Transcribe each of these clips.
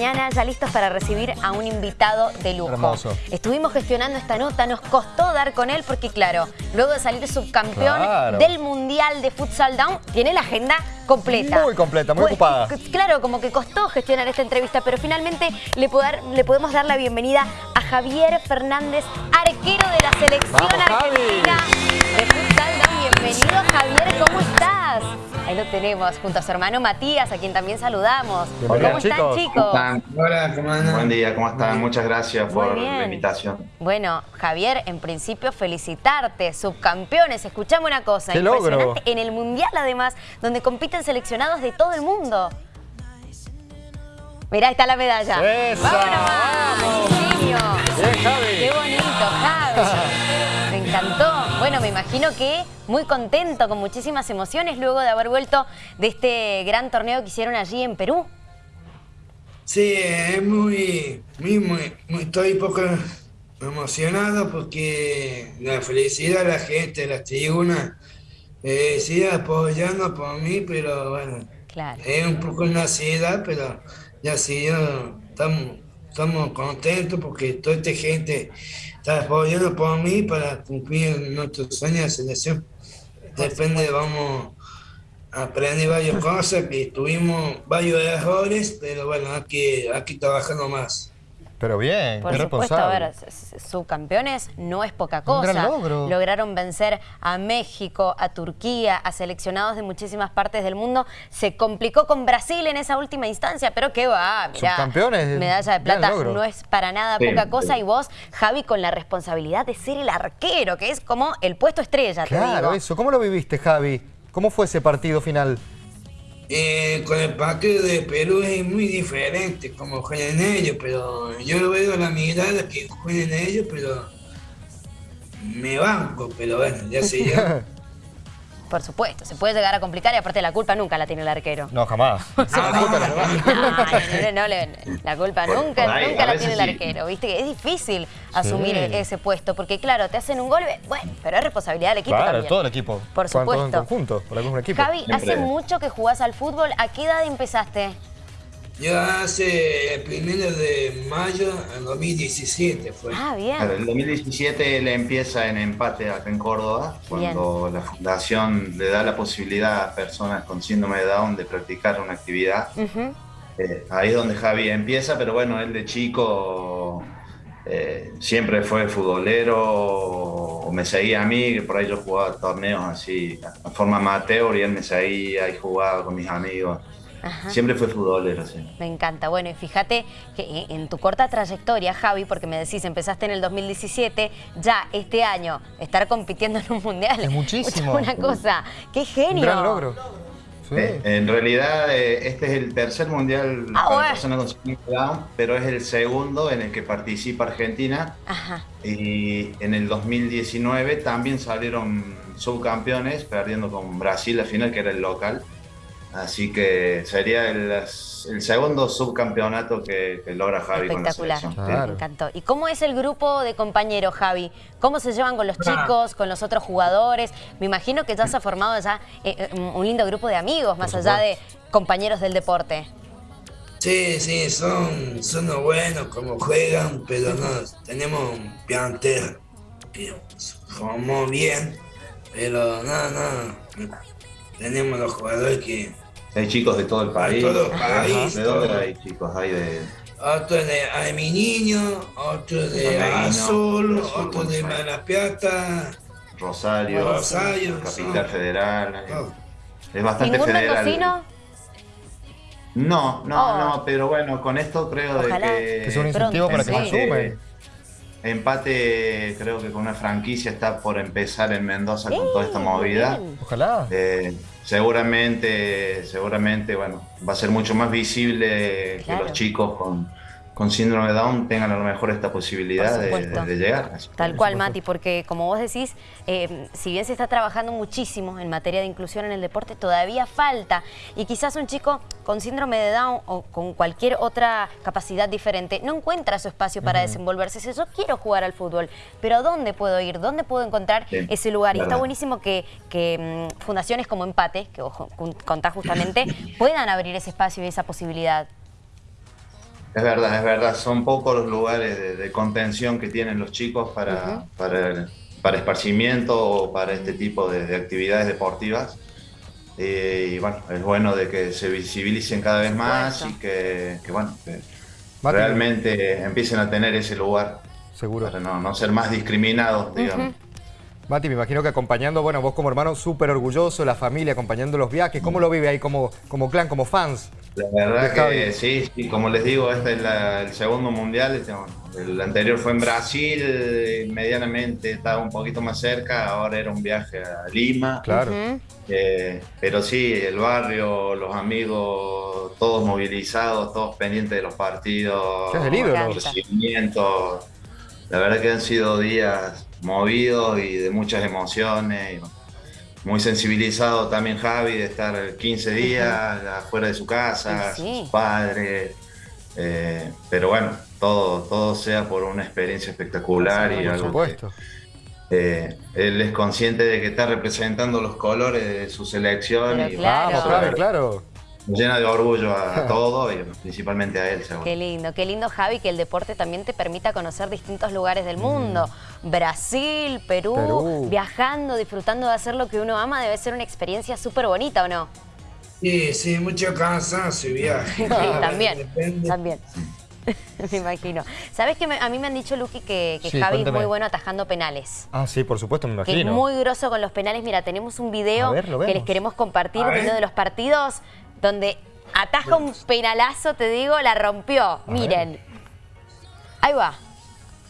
mañana, ya listos para recibir a un invitado de lujo. Hermoso. Estuvimos gestionando esta nota, nos costó dar con él porque, claro, luego de salir subcampeón Claro. del Mundial de Futsal Down, tiene la agenda completa. Muy completa, muy Pues, ocupada. Claro, como que costó gestionar esta entrevista, pero finalmente le, podemos dar la bienvenida a Javier Fernández, arquero de la selección Vamos, argentina tenemos, junto a su hermano Matías, a quien también saludamos. Bienvenido, ¿Cómo están, chicos. chicos? Hola, ¿cómo andan? Buen día, ¿cómo están? Muchas gracias por la invitación. Bueno, Javier, en principio felicitarte, subcampeones. Escuchame una cosa, ¡Qué logro! impresionante en el Mundial además, donde compiten seleccionados de todo el mundo. Mirá, ahí está la medalla. ¡Esa! ¡Vámonos! Genio. Bien, Javi. ¡Qué bonito. Bueno, me imagino que muy contento, con muchísimas emociones, luego de haber vuelto de este gran torneo que hicieron allí en Perú. Sí, es muy, muy, muy, muy- estoy un poco emocionado porque la felicidad de la gente, la tribuna, eh, sigue apoyando por mí, pero bueno, Claro. es un poco una ansiedad, pero ya sí, yo- estamos, estamos contentos porque toda esta gente está apoyando por mí para cumplir nuestros sueños de selección. Depende, vamos a aprender varias cosas, que tuvimos varios errores, pero bueno, hay que, hay que trabajar más. Pero bien, Por qué supuesto, a ver, subcampeones no es poca Un cosa. gran logro. Lograron vencer a México, a Turquía, a seleccionados de muchísimas partes del mundo. Se complicó con Brasil en esa última instancia, pero qué va, mirá. Subcampeones, Medalla de plata no es para nada Sí, poca cosa. sí. Y vos, Javi, con la responsabilidad de ser el arquero, que es como el puesto estrella, te Claro, digo. eso. ¿Cómo lo viviste, Javi? ¿Cómo fue ese partido final? Eh, con el partido de Perú es muy diferente como juegan ellos, pero yo lo veo a la mirada que juegan ellos, pero me banco, pero bueno, ya sé yo. Por supuesto, se puede llegar a complicar y aparte la culpa nunca la tiene el arquero. No, jamás. No, no, la culpa Por- nunca, por ahí, nunca la tiene el arquero, ¿viste? Que es difícil asumir Sí. ese puesto, porque claro, te hacen un gol, bueno, pero es responsabilidad del equipo Claro, también. todo el equipo. Por Juegan todos en supuesto. conjunto, por el mismo equipo. Javi, hace mucho que jugás al fútbol, ¿a qué edad empezaste? Yo hace el primero de mayo del 2017 fue. Ah, bien. Claro, el 2017 él empieza en empate acá en Córdoba, cuando la fundación le da la posibilidad a personas con síndrome de Down de practicar una actividad. Ujú. Eh, ahí es donde Javi empieza, pero bueno, él de chico eh, siempre fue futbolero, o me seguía a mí, que por ahí yo jugaba torneos así, de forma amateur, y él me seguía y jugaba con mis amigos. Ajá. Siempre fue futbolero, sí. Me encanta. Bueno, y fíjate que en tu corta trayectoria, Javi, porque me decís, empezaste en el 2017, ya este año estar compitiendo en un mundial. Es muchísimo. Una cosa, qué genio. Un gran logro. Sí. Eh, en realidad, eh, este es el tercer mundial Ah, para bueno. personas con síndrome Down, pero es el segundo en el que participa Argentina. Ajá. Y en el 2019 también salieron subcampeones, perdiendo con Brasil la final, que era el local. Así que sería el, el segundo subcampeonato que, que logra Javi con la Espectacular. selección. Claro. Me encantó. ¿Y cómo es el grupo de compañeros, Javi? ¿Cómo se llevan con los chicos, con los otros jugadores? Me imagino que ya se ha formado ya eh, eh, un lindo grupo de amigos, más allá de compañeros del deporte. Sí, sí, son, son los buenos como juegan, pero no, tenemos un plantel que formó bien, pero no, no, tenemos los jugadores que Hay chicos de todo el país. todo el país, ¿De dónde hay chicos? Hay de... otros de Ay mi niño, otros de Ameguino, Azul, Azul, otros de. Mar Rosario, Rosario, Capital sí. Federal. Oh. Es bastante ¿Ningún federal. mendocino? No, no, Oh. no, pero bueno, con esto creo Ojalá. de Que es un incentivo Pronto, para que sí. se sumen. empate, creo que con una franquicia está por empezar en Mendoza con toda esta movida. bien. Ojalá. Eh, seguramente, seguramente, bueno, va a ser mucho más visible Claro. que los chicos con, con síndrome de Down tengan a lo mejor esta posibilidad de, llegar. Tal cual, Mati, porque como vos decís, eh, si bien se está trabajando muchísimo en materia de inclusión en el deporte, todavía falta. Y quizás un chico con síndrome de Down o con cualquier otra capacidad diferente no encuentra su espacio para desenvolverse. Dice, yo quiero jugar al fútbol, pero ¿a dónde puedo ir? ¿Dónde puedo encontrar Sí, ese lugar? Y está buenísimo que, que, mm, fundaciones como Empate, que vos con- contás justamente, puedan abrir ese espacio y esa posibilidad. Es verdad, es verdad. Son pocos los lugares de, de contención que tienen los chicos para, para, para esparcimiento o para este tipo de, de actividades deportivas. Eh, y bueno, es bueno de que se visibilicen cada vez más y que, que, bueno, que realmente empiecen a tener ese lugar Seguro. para no, no ser más discriminados, digamos. Mati, me imagino que acompañando, bueno, vos como hermano súper orgulloso, la familia acompañando los viajes, ¿cómo lo vive ahí como, como clan, como fans? La verdad que sí, sí, como les digo, este es la- el segundo mundial. este, bueno, el anterior fue en Brasil, medianamente estaba un poquito más cerca, ahora era un viaje a Lima. Claro. Eh, pero sí, el barrio, los amigos, todos movilizados, todos pendientes de los partidos, ¿Qué es La verdad que han sido días movidos y de muchas emociones. y muy sensibilizado también Javi de estar 15 días afuera de su casa, Y sí. sus padres. eh, pero bueno, todo, todo sea por una experiencia espectacular y Por algo que, supuesto. eh, él es consciente de que está representando los colores de su selección Pero y claro. Vamos, Javi, claro. Nos llena de orgullo a, a todos y principalmente a él, seguro. Qué lindo, qué lindo Javi que el deporte también te permita conocer distintos lugares del mundo. Brasil, Perú, Perú. viajando, disfrutando de hacer lo que uno ama, debe ser una experiencia súper bonita, ¿o no? Sí, sí, mucho cansancio y viaje. Sí, también, Depende. también. me imagino. ¿Sabes que me- a mí me han dicho, Luqui, que, que Sí, Javi es cuéntame. muy bueno atajando penales? Ah, sí, por supuesto, me Que es imagino. muy grosso con los penales. Mira, tenemos un video ver, que les queremos compartir de uno de los partidos donde ataja un penalazo, te digo, la rompió. Miren. Ahí va.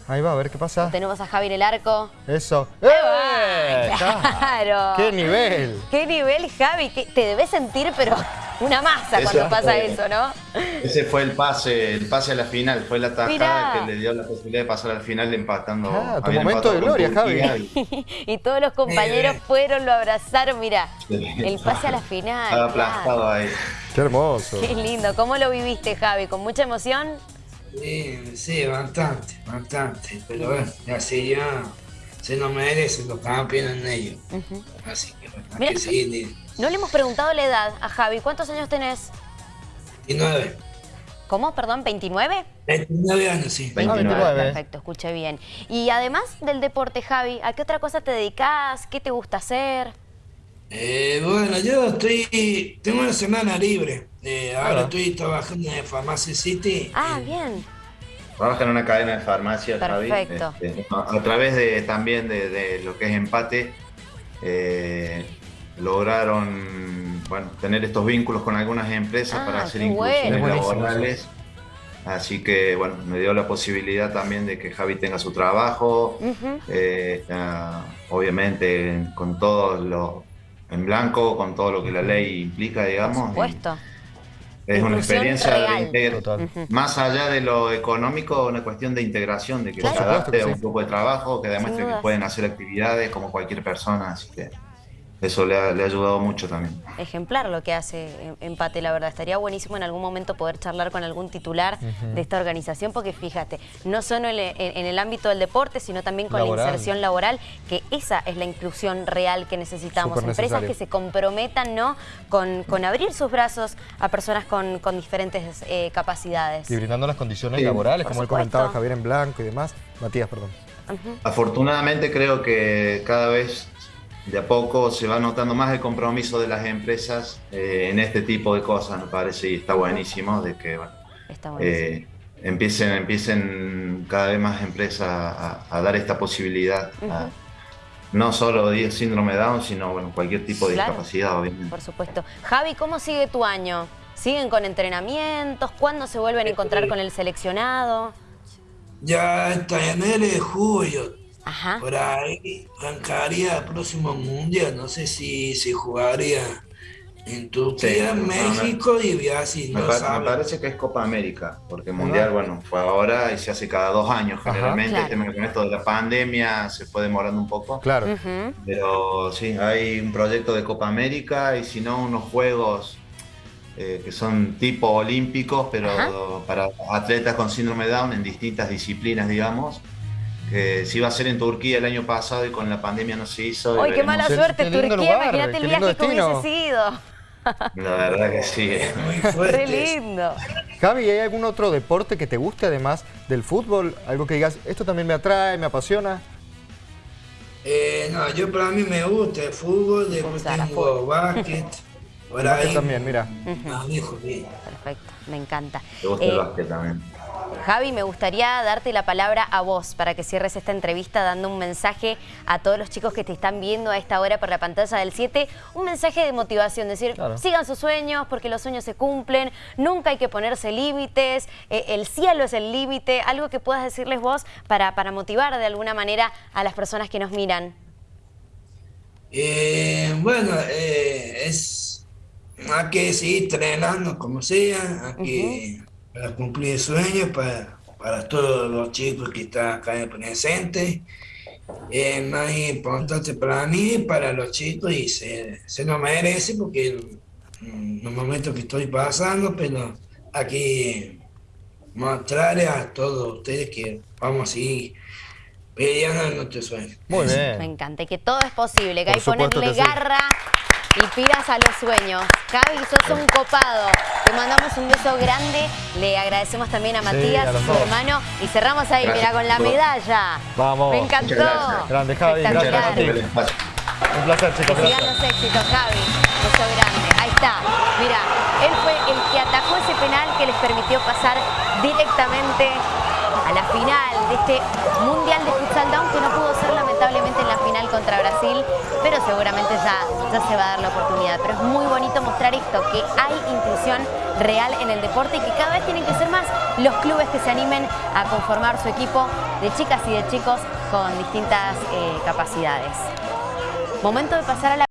Ahí va, a ver qué pasa. Tenemos a Javi en el arco. Eso. ¡Eh! Claro. ¡Qué nivel! ¿Qué nivel, Javi? Que te debes sentir, pero una masa Eso cuando pasa fue- eso, ¿no? Ese fue el pase, el pase a la final, fue la tajada Mirá. que le dio la posibilidad de pasar al final empatando. Ah, tu momento de gloria, Javi. y todos los compañeros Eh. fueron, lo abrazaron. Mira, el pase a la final. Estaba aplastado ahí. ¡Qué hermoso! Qué lindo. ¿Cómo lo viviste, Javi? ¿Con mucha emoción? Sí, sí, bastante, bastante. Pero bueno, así ya se lo merecen los campeones en ellos. Así que bueno, hay que seguir. No le hemos preguntado la edad a Javi. ¿Cuántos años tenés? 29. ¿Cómo? Perdón, ¿29? 29 años, sí. 29. 29. Perfecto, escuché bien. Y además del deporte, Javi, ¿a qué otra cosa te dedicas? ¿Qué te gusta hacer? Eh, bueno, yo estoy. Tengo una semana libre. Eh, ahora Ah. estoy trabajando en Pharmacy City. Ah, Eh, bien. Trabaja en una cadena de farmacia, Javi. Perfecto. Este, a, a través de también de, de lo que es empate, eh, lograron bueno, tener estos vínculos con algunas empresas Ah, para hacer inclusiones bueno. Laborales. Así que bueno, me dio la posibilidad también de que Javi tenga su trabajo, eh, obviamente con todo lo en blanco, con todo lo que la ley implica, digamos. Por supuesto. es una experiencia real. de Total. Ujú. más allá de lo económico, una cuestión de integración, de que Claro. se adapte a un grupo de trabajo, que demuestre que pueden hacer actividades como cualquier persona, así que eso le ha, le ha ayudado mucho también. Ejemplar lo que hace em- Empate, la verdad. Estaría buenísimo en algún momento poder charlar con algún titular de esta organización, porque fíjate, no solo en, el- en el ámbito del deporte, sino también con Laboral. la inserción laboral, que esa es la inclusión real que necesitamos. Empresas necesario. que se comprometan ¿no? con, con abrir sus brazos a personas con, con diferentes eh, capacidades. Y brindando las condiciones Sí, laborales, como él supuesto. comentaba, Javier en blanco y demás. Matías, perdón. Afortunadamente creo que cada vez de a poco se va notando más el compromiso de las empresas eh, en este tipo de cosas, me parece, y está buenísimo de que bueno, Está buenísimo. eh, empiecen, empiecen cada vez más empresas a, a dar esta posibilidad. a- no solo de síndrome de Down, sino bueno, cualquier tipo de Claro. discapacidad, obviamente. Por supuesto. Javi, ¿cómo sigue tu año? ¿Siguen con entrenamientos? ¿Cuándo se vuelven a encontrar con el seleccionado? Ya está en enero de julio. Ajá. Por ahí arrancaría el próximo mundial. No sé si se jugaría en Turquía, Sí, no, México y Brasil. Me, No pa- me parece que es Copa América, porque Mundial, bueno, fue ahora y se hace cada dos años. Ajá. Generalmente, Claro. el tema con esto de la pandemia se fue demorando un poco. Claro. Pero sí, hay un proyecto de Copa América y si no, unos juegos eh, que son tipo olímpicos, pero Ajá. para atletas con síndrome de Down en distintas disciplinas, digamos. Que se iba a hacer en Turquía el año pasado y con la pandemia no se hizo. ¡Ay, qué mala Qué- suerte, qué Turquía! lugar, Imagínate el qué lindo viaje que hubiese sido. La verdad que sí. Muy ¡Re fuerte. lindo! Javi, ¿hay algún otro deporte que te guste además del fútbol? Algo que digas, esto también me atrae, me apasiona. Eh, no, yo para mí me gusta el fútbol, después tengo fútbol. básquet. Por ahí. también, mira. Más lejos, bien. Perfecto, me encanta. Me gusta Eh, el básquet también. Javi, me gustaría darte la palabra a vos para que cierres esta entrevista dando un mensaje a todos los chicos que te están viendo a esta hora por la pantalla del 7, un mensaje de motivación, decir, Claro. sigan sus sueños porque los sueños se cumplen, nunca hay que ponerse límites, eh, el cielo es el límite, algo que puedas decirles vos para, para motivar de alguna manera a las personas que nos miran. Eh, bueno, eh, es hay que seguir entrenando como sea, hay que para cumplir sueños para, para todos los chicos que están acá presentes. Es más importante para mí, para los chicos, y se, se lo merece porque en los momentos que estoy pasando, pero aquí mostrarles a todos ustedes que vamos a seguir peleando en nuestros sueños. Muy Me bien. encanta, y que todo es posible, que Por hay ponerle que sí. Y pilas a los sueños. Javi, sos un copado. Te mandamos un beso grande. Le agradecemos también a Sí, Matías, a los su dos. hermano. Y cerramos ahí, mira, con la medalla. Vamos. Me encantó. gracias. Grande, Javi. Gracias. Un placer, chicos. Que sigan los éxitos, Javi. Beso grande. Ahí está. Mira, él fue el que atajó ese penal que les permitió pasar directamente a la final de este Mundial de Futsal Down que no pudo ser lamentablemente en la final contra Brasil, pero seguramente ya, ya se va a dar la oportunidad. Pero es muy bonito mostrar esto, que hay inclusión real en el deporte y que cada vez tienen que ser más los clubes que se animen a conformar su equipo de chicas y de chicos con distintas eh, capacidades. Momento de pasar a la